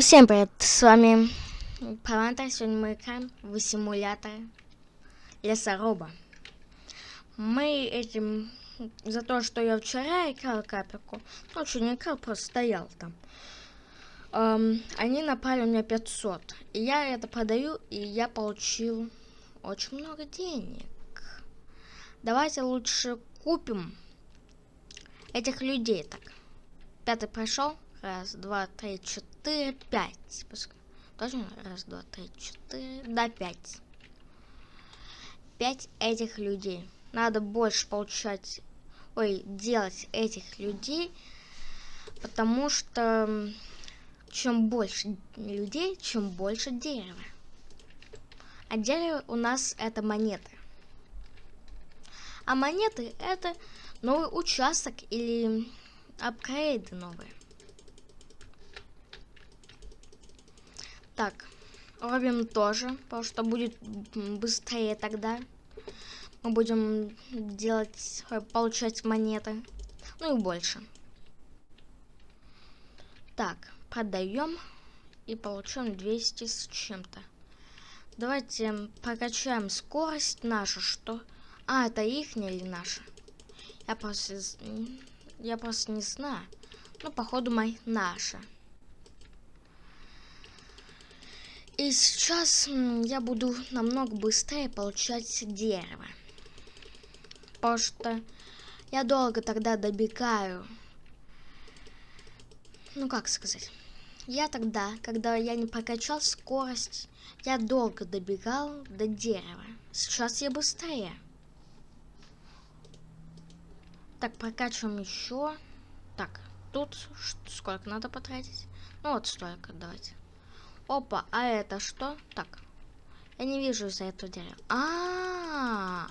Всем привет, с вами Палантра, сегодня мы играем в симулятор лесоруба. Мы этим, за то, что я вчера играл капельку, ночью не играл, просто стоял там. Эм, они напали у меня 500, и я это продаю, и я получил очень много денег. Давайте лучше купим этих людей так. Пятый прошел. Раз, два, три, четыре, пять. Точно? Раз, два, три, четыре. Да, пять. Пять этих людей. Надо больше получать... Ой, делать этих людей. Потому что... Чем больше людей, чем больше дерева. А дерево у нас это монеты. А монеты это новый участок или апгрейды новые. Так, робим тоже, потому что будет быстрее тогда. Мы будем делать, э, получать монеты. Ну и больше. Так, продаем и получаем 200 с чем-то. Давайте прокачаем скорость нашу, что... А, это их или наша? Я просто... Я просто не знаю. Ну, походу, мои наша. И сейчас я буду намного быстрее получать дерево. Потому что я долго тогда добегаю. Ну, как сказать. Я тогда, когда я не прокачал скорость, я долго добегал до дерева. Сейчас я быстрее. Так, прокачиваем еще. Так, тут сколько надо потратить? Ну, вот столько, давайте. Опа, а это что? Так. Я не вижу за это дерево. А, -а, а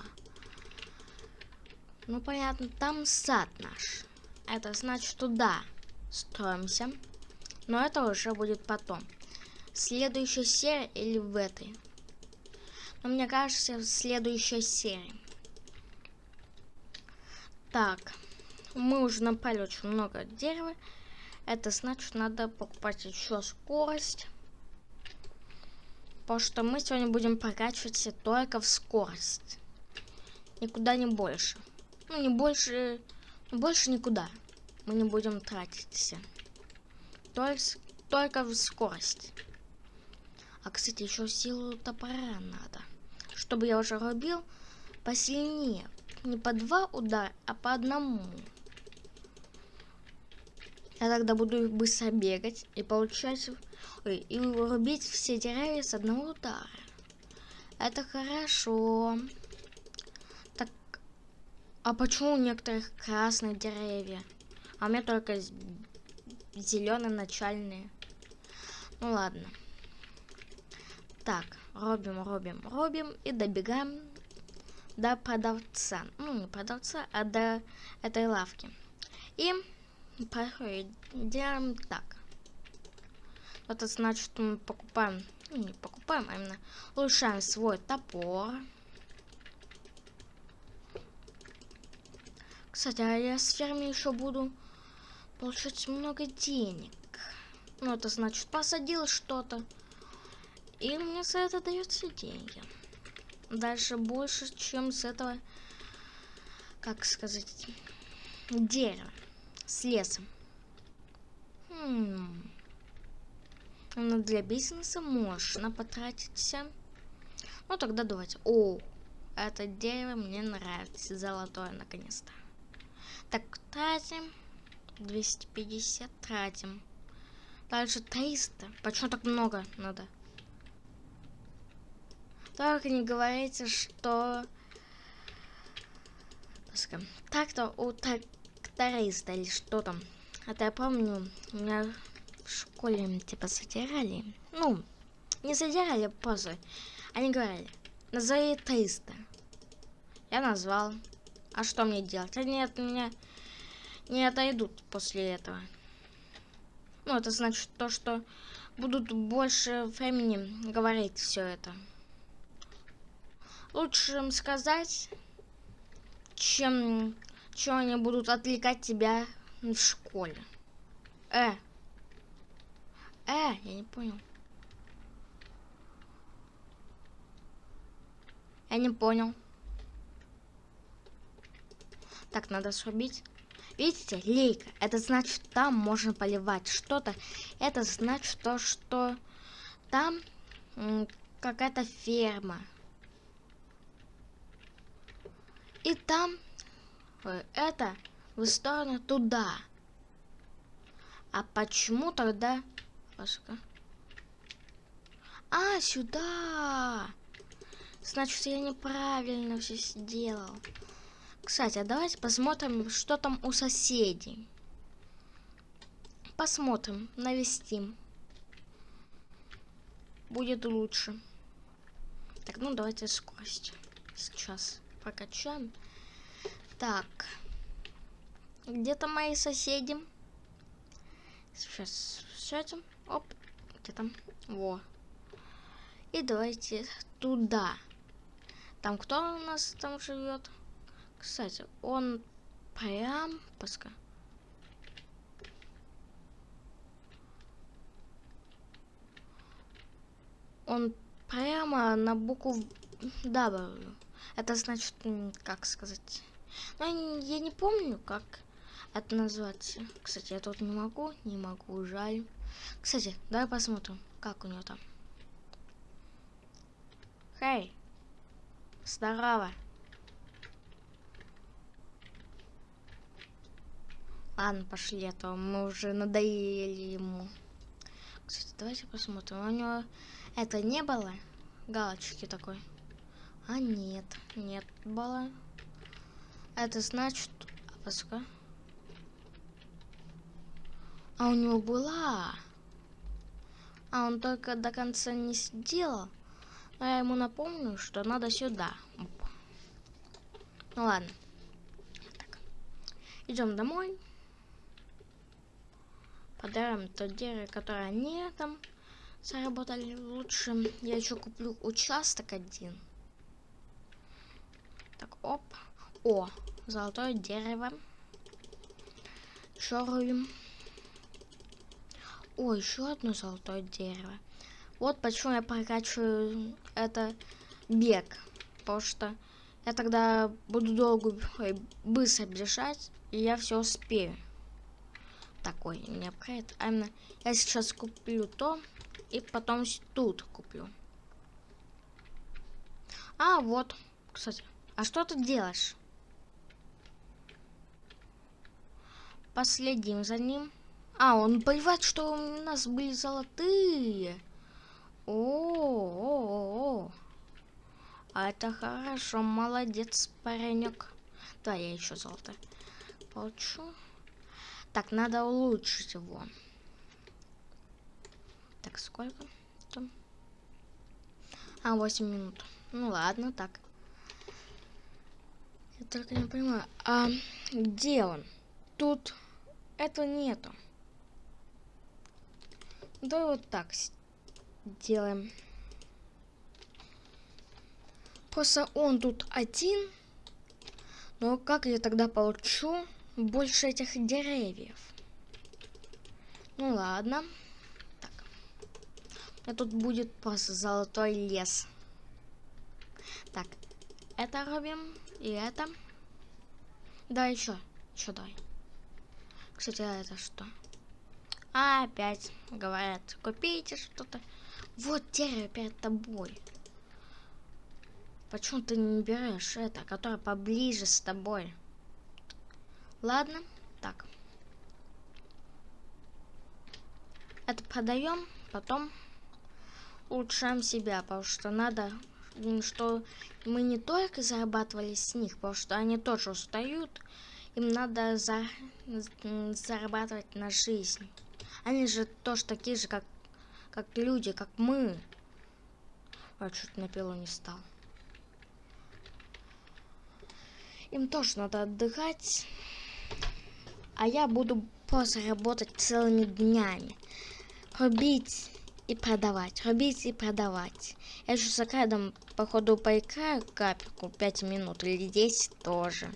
Ну понятно, там сад наш. Это значит туда строимся. Но это уже будет потом. Следующая серия или в этой? Но мне кажется, в следующей серии. Так. Мы уже напали очень много дерева. Это значит, надо покупать еще скорость. Потому что мы сегодня будем прокачиваться только в скорость. Никуда не больше. Ну, не больше... Больше никуда. Мы не будем тратиться. Только, только в скорость. А, кстати, еще силу топора надо. Чтобы я уже рубил посильнее. Не по два удара, а по одному. Я тогда буду быстро бегать и получать И рубить все деревья с одного удара. Это хорошо. Так, а почему у некоторых красные деревья? А у меня только зеленые начальные. Ну ладно. Так, робим, робим, робим и добегаем до продавца. Ну, не продавца, а до этой лавки. И делаем так. Это значит, мы покупаем, ну, не покупаем, а именно улучшаем свой топор. Кстати, а я с фермы еще буду получать много денег. Ну, это значит, посадил что-то. И мне за это дается деньги. Дальше больше, чем с этого, как сказать, дерева. С лесом. Хм. Но для бизнеса можно потратиться. Ну, тогда давайте. О, это дерево мне нравится. Золотое, наконец-то. Так, тратим. 250 тратим. Дальше 300. Почему так много надо? Только не говорите, что... Так-то у тракториста или что там. Это я помню, у меня в школе типа задирали. Ну, не задирали, просто. Они говорили, назови 300. Я назвал. А что мне делать? Они от меня не отойдут после этого. Ну, это значит то, что будут больше времени говорить все это. Лучше им сказать, чем, чем они будут отвлекать тебя в школе. Э, Э, я не понял. Я не понял. Так, надо срубить. Видите, лейка. Это значит, там можно поливать что-то. Это значит то, что там какая-то ферма. И там э, это в сторону туда. А почему тогда... А, сюда! Значит, я неправильно все сделал. Кстати, а давайте посмотрим, что там у соседей. Посмотрим, навестим. Будет лучше. Так, ну давайте скорость. Сейчас прокачаем. Так. Где-то мои соседи. Сейчас все этим. Оп. Где там? Во. И давайте туда. Там кто у нас там живет? Кстати, он прям... Пускай. Он прямо на букву W. Это значит, как сказать... Ну, я не помню, как это назвать. Кстати, я тут не могу, не могу, жаль. Кстати, давай посмотрим, как у него там. Хей, здорово. Ладно, пошли, а то мы уже надоели ему. Кстати, давайте посмотрим. У него это не было галочки такой? А нет, нет было. Это значит... А пускай. А у него была. А он только до конца не сделал. Но я ему напомню, что надо сюда. Ну ладно. Идем домой. Подарим то дерево, которое они там заработали лучше. Я еще куплю участок один. Так, оп. О, золотое дерево. Шоруем. О, еще одно золотое дерево. Вот почему я прокачиваю это бег. Потому что я тогда буду долго, ой, быстро бежать, и я все успею. Такой не апгрейд. А именно, я сейчас куплю то, и потом тут куплю. А, вот, кстати. А что ты делаешь? Последим за ним. А, он поливает, что у нас были золотые. О, о, о, о. А это хорошо, молодец, паренек. Да, я еще золото получу. Так, надо улучшить его. Так, сколько там? А, 8 минут. Ну ладно, так. Я только не понимаю, а где он? Тут этого нету. Давай вот так делаем. Просто он тут один. Но как я тогда получу больше этих деревьев? Ну ладно. Так. А тут будет просто золотой лес. Так. Это робим. И это. Да, еще. Еще дай. Кстати, а это что? Опять говорят, купите что-то. Вот дерево перед тобой. Почему ты не берешь это, которое поближе с тобой? Ладно, так. Это продаем, потом улучшаем себя, потому что надо, что мы не только зарабатывали с них, потому что они тоже устают, им надо за, зарабатывать на жизнь. Они же тоже такие же, как, как люди, как мы. А чуть на пилу не стал. Им тоже надо отдыхать. А я буду просто работать целыми днями. Рубить и продавать. Рубить и продавать. Я же за каждым, походу, поиграю капельку 5 минут или 10 тоже.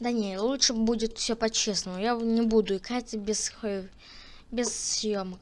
Да не, лучше будет все по-честному. Я не буду играть без, без съемок.